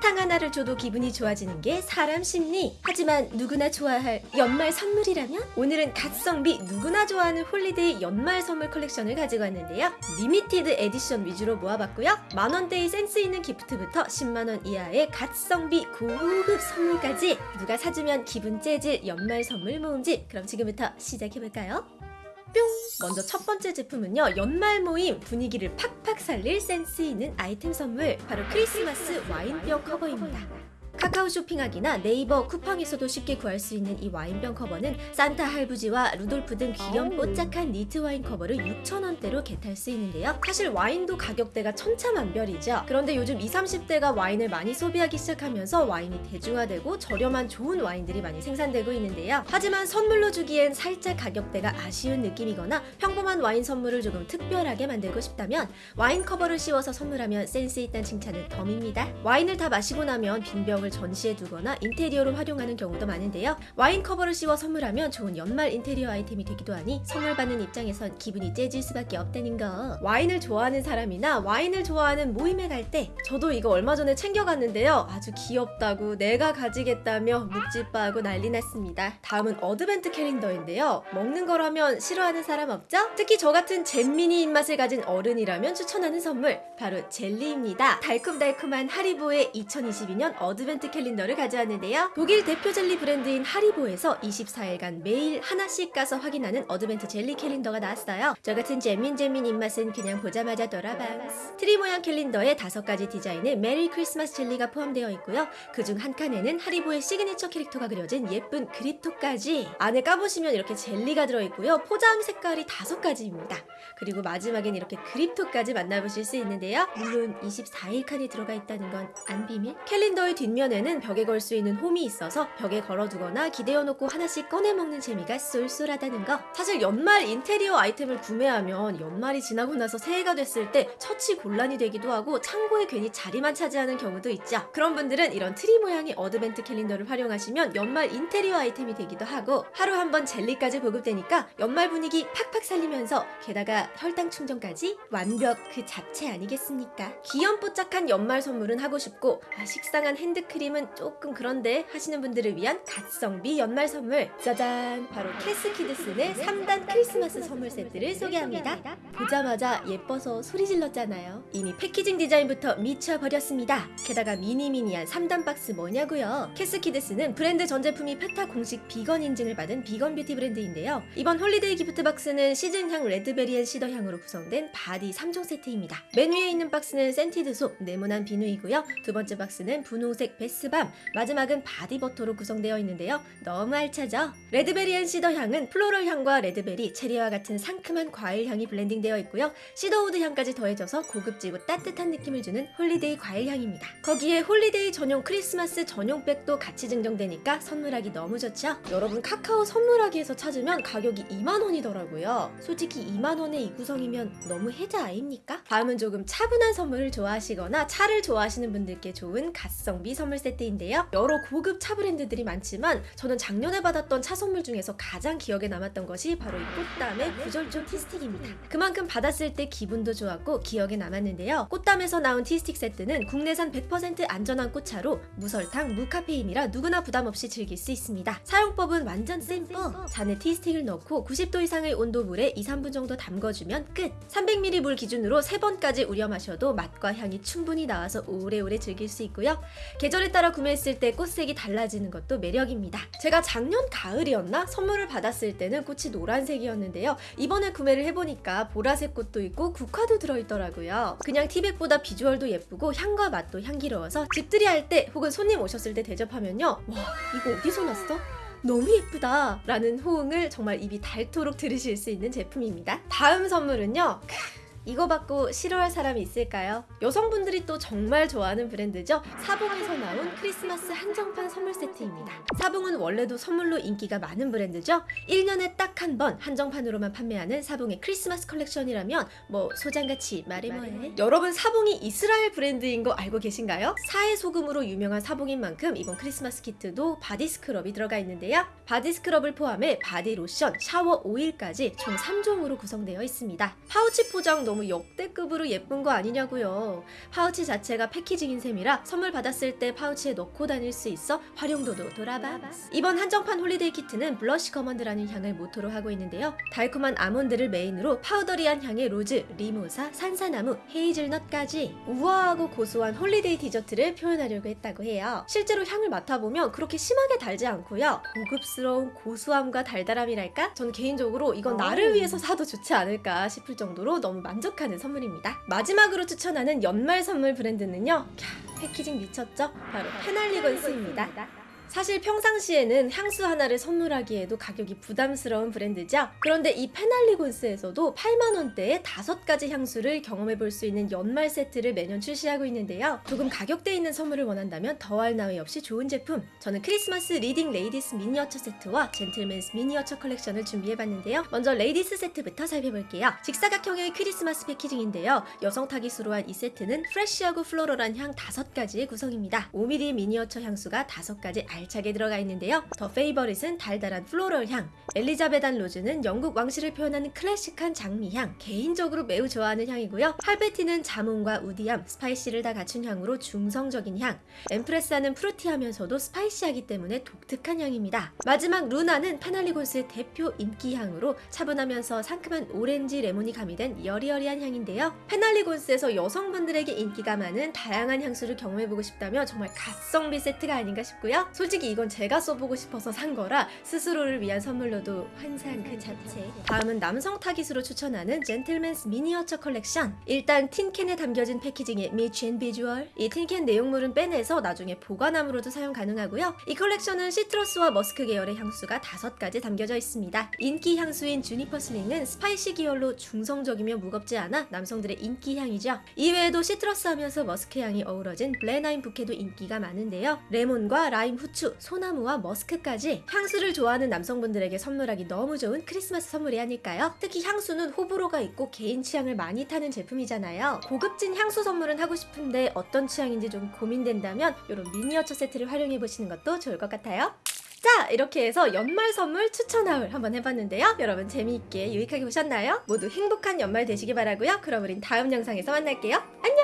사탕 하나를 줘도 기분이 좋아지는 게 사람 심리. 하지만 누구나 좋아할 연말 선물이라면 오늘은 갓성비 누구나 좋아하는 holiday 연말 선물 컬렉션을 가지고 왔는데요. limited edition 위주로 모아봤고요. 만원대의 센스 있는 gift부터 10만원 이하의 갓성비 고급 선물까지 누가 사주면 기분 째질 연말 선물 모음집 그럼 지금부터 시작해볼까요? 뿅! 먼저 첫 번째 제품은요 연말 모임 분위기를 팍팍 살릴 센스 있는 아이템 선물 바로 크리스마스 와인병 커버입니다 카카오 쇼핑하기나 네이버 쿠팡에서도 쉽게 구할 수 있는 이 와인병 커버는 산타 할부지와 루돌프 등 귀염 뽀짝한 니트 와인 커버를 6,000원대로 get할 수 있는데요. 사실 와인도 가격대가 천차만별이죠. 그런데 요즘 20, 30대가 와인을 많이 소비하기 시작하면서 와인이 대중화되고 저렴한 좋은 와인들이 많이 생산되고 있는데요. 하지만 선물로 주기엔 살짝 가격대가 아쉬운 느낌이거나 평범한 와인 선물을 조금 특별하게 만들고 싶다면 와인 커버를 씌워서 선물하면 센스 있다는 칭찬은 덤입니다. 와인을 다 마시고 나면 빈병 을 전시해 두거나 인테리어로 활용하는 경우도 많은데요. 와인 커버를 씌워 선물하면 좋은 연말 인테리어 아이템이 되기도 하니 선물 받는 입장에선 기분이 째질 수밖에 없다는 거. 와인을 좋아하는 사람이나 와인을 좋아하는 모임에 갈 때 저도 이거 얼마 전에 챙겨갔는데요. 아주 귀엽다고 내가 가지겠다며 묵찌빠하고 난리 났습니다. 다음은 advent calendar인데요. 먹는 거라면 싫어하는 사람 없죠? 특히 저 같은 잼민이 입맛을 가진 어른이라면 추천하는 선물 바로 젤리입니다. 달콤달콤한 하리보의 2022년 advent calendar를 가져왔는데요. 독일 대표 젤리 브랜드인 하리보에서 24일간 매일 하나씩 까서 확인하는 advent 젤리 calendar가 나왔어요. 저 같은 잼민잼민 입맛은 그냥 보자마자 돌아방스. 트리 모양 calendar에 다섯 가지 디자인의 Merry Christmas 젤리가 포함되어 있고요. 그중 한 칸에는 하리보의 시그니처 캐릭터가 그려진 예쁜 그립톡까지 안에 까보시면 이렇게 젤리가 들어있고요. 포장 색깔이 다섯 가지입니다. 그리고 마지막엔 이렇게 그립톡까지 만나보실 수 있는데요. 물론 24일 칸이 들어가 있다는 건 안 비밀? calendar의 뒷면 에는 벽에 걸 수 있는 홈이 있어서 벽에 걸어두거나 기대어 놓고 하나씩 꺼내 먹는 재미가 쏠쏠하다는 거. 사실 연말 인테리어 아이템을 구매하면 연말이 지나고 나서 새해가 됐을 때 처치 곤란이 되기도 하고 창고에 괜히 자리만 차지하는 경우도 있죠. 그런 분들은 이런 트리 모양의 advent calendar를 활용하시면 연말 인테리어 아이템이 되기도 하고 하루 한 번 젤리까지 보급되니까 연말 분위기 팍팍 살리면서 게다가 혈당 충전까지 완벽 그 자체 아니겠습니까? 귀염뽀짝한 연말 선물은 하고 싶고 아, 식상한 핸드 크림은 조금 그런데 하시는 분들을 위한 갓성비 연말 선물. 짜잔! 바로 캐스키드슨의 3단 크리스마스 선물 세트를 소개합니다. 보자마자 예뻐서 소리 질렀잖아요. 이미 packaging 디자인부터 미쳐버렸습니다. 게다가 미니미니한 3단 박스 뭐냐고요? 캐스키드슨은 브랜드 전 제품이 페타 공식 비건 인증을 받은 비건 뷰티 브랜드인데요. 이번 holiday gift box는 시즌향 red berry and cedar 향으로 구성된 body 3종 세트입니다. 맨 위에 있는 박스는 scented soap 네모난 비누이고요. 두 번째 박스는 분홍색 bath bomb 마지막은 body butter로 구성되어 있는데요 너무 알차죠? red berry and cedar 향은 floral 향과 red berry, 체리와 같은 상큼한 과일 향이 blending되어 있고요 cedarwood 향까지 더해져서 고급지고 따뜻한 느낌을 주는 holiday 과일 향입니다 거기에 holiday 전용 크리스마스 전용 백도 같이 증정되니까 선물하기 너무 좋죠? 여러분 카카오 선물하기에서 찾으면 가격이 2만원이더라고요 솔직히 2만원의 이 구성이면 너무 혜자 아닙니까? 다음은 조금 차분한 선물을 좋아하시거나 차를 좋아하시는 분들께 좋은 갓성비 선물 세트인데요. 여러 고급 차 브랜드들이 많지만 저는 작년에 받았던 차 선물 중에서 가장 기억에 남았던 것이 바로 이 꽃담의 구절초 tea stick입니다. 그만큼 받았을 때 기분도 좋았고 기억에 남았는데요. 꽃담에서 나온 tea stick 세트는 국내산 100% 안전한 꽃차로 무설탕, 무카페인이라 누구나 부담 없이 즐길 수 있습니다. 사용법은 완전 쌤뻑 잔에 티스틱을 넣고 90도 이상의 온도 물에 2, 3분 정도 담궈주면 끝. 300ml 물 기준으로 3번까지 우려 마셔도 맛과 향이 충분히 나와서 오래오래 즐길 수 있고요. 계절 에 따라 구매했을 때 꽃색이 달라지는 것도 매력입니다. 제가 작년 가을이었나? 선물을 받았을 때는 꽃이 노란색이었는데요. 이번에 구매를 해보니까 보라색 꽃도 있고 국화도 들어있더라고요. 그냥 티백보다 비주얼도 예쁘고 향과 맛도 향기로워서 집들이 할 때 혹은 손님 오셨을 때 대접하면요. 와 이거 어디서 났어? 너무 예쁘다! 라는 호응을 정말 입이 닳도록 들으실 수 있는 제품입니다. 다음 선물은요 이거 받고 싫어할 사람이 있을까요? 여성분들이 또 정말 좋아하는 브랜드죠? 사봉에서 나온 크리스마스 한정판 선물 세트입니다. 사봉은 원래도 선물로 인기가 많은 브랜드죠? 1년에 딱 한 번 한정판으로만 판매하는 사봉의 크리스마스 컬렉션이라면 뭐 소장가치 말해 뭐해? 여러분 사봉이 이스라엘 브랜드인 거 알고 계신가요? 사해 소금으로 유명한 사봉인 만큼 이번 크리스마스 키트도 바디 스크럽이 들어가 있는데요. 바디 스크럽을 포함해 바디 로션, 샤워 오일까지 총 3종으로 구성되어 있습니다. 파우치 포장 너무 역대급으로 예쁜 거 아니냐고요. 파우치 자체가 packaging인 셈이라 선물 받았을 때 파우치에 넣고 다닐 수 있어 활용도도 돌아봐. 이번 한정판 holiday 키트는 Blush Almond라는 향을 모토로 하고 있는데요. 달콤한 아몬드를 메인으로 powdery한 향의 로즈, 미모사, 산사나무, 헤이즐넛까지 우아하고 고소한 holiday 디저트를 표현하려고 했다고 해요. 실제로 향을 맡아보면 그렇게 심하게 달지 않고요. 고급스러운 고소함과 달달함이랄까? 전 개인적으로 이건 나를 위해서 사도 좋지 않을까 싶을 정도로 너무 만족 하는 선물입니다. 마지막으로 추천하는 연말 선물 브랜드는요. 캬, packaging 미쳤죠? 바로 페날리건스입니다. 사실 평상시에는 향수 하나를 선물하기에도 가격이 부담스러운 브랜드죠. 그런데 이 페날리곤스에서도 8만 원대의 다섯 가지 향수를 경험해 볼 수 있는 연말 세트를 매년 출시하고 있는데요. 조금 가격대 있는 선물을 원한다면 더할 나위 없이 좋은 제품. 저는 크리스마스 Leading Ladies 미니어처 세트와 Gentlemen's 미니어처 컬렉션을 준비해 봤는데요. 먼저 Ladies 세트부터 살펴볼게요. 직사각형의 크리스마스 packaging인데요. 여성 타깃으로 한 이 세트는 fresh하고 floral한 향 다섯 가지의 구성입니다. 5mm 미니어처 향수가 다섯 가지 알차게 들어가 있는데요. The Favourite은 달달한 floral 향, Elizabethan Rose는 영국 왕실을 표현하는 클래식한 장미향, 개인적으로 매우 좋아하는 향이고요. Halfeti는 자몽과 woody함, spicy를 다 갖춘 향으로 중성적인 향, Empress는 fruity하면서도 spicy하기 때문에 독특한 향입니다. 마지막 루나는 페날리곤스의 대표 인기 향으로 차분하면서 상큼한 오렌지 레몬이 가미된 여리여리한 향인데요. 페날리곤스에서 여성분들에게 인기가 많은 다양한 향수를 경험해보고 싶다면 정말 갓성비 세트가 아닌가 싶고요. 솔직히 이건 제가 써보고 싶어서 산 거라 스스로를 위한 선물로도 환상 그 자체. 다음은 남성 타깃으로 추천하는 Gentlemen's 미니어처 컬렉션. 일단 tin can에 담겨진 packaging의 미친 비주얼. 이 tin can 내용물은 빼내서 나중에 보관함으로도 사용 가능하고요. 이 컬렉션은 citrus와 머스크 계열의 향수가 다섯 가지 담겨져 있습니다. 인기 향수인 Juniper Sling은 spicy 계열로 중성적이며 무겁지 않아 남성들의 인기 향이죠. 이외에도 citrus 하면서 머스크 향이 어우러진 Blenheim Bouquet도 인기가 많은데요. 레몬과 라임 후추, 소나무와 머스크까지 향수를 좋아하는 남성분들에게 선물하기 너무 좋은 크리스마스 선물이 아닐까요? 특히 향수는 호불호가 있고 개인 취향을 많이 타는 제품이잖아요. 고급진 향수 선물은 하고 싶은데 어떤 취향인지 좀 고민된다면 이런 미니어처 세트를 활용해 보시는 것도 좋을 것 같아요. 자 이렇게 해서 연말 선물 추천하울 한번 해봤는데요 여러분 재미있게 유익하게 보셨나요? 모두 행복한 연말 되시기 바라고요 그럼 우린 다음 영상에서 만날게요 안녕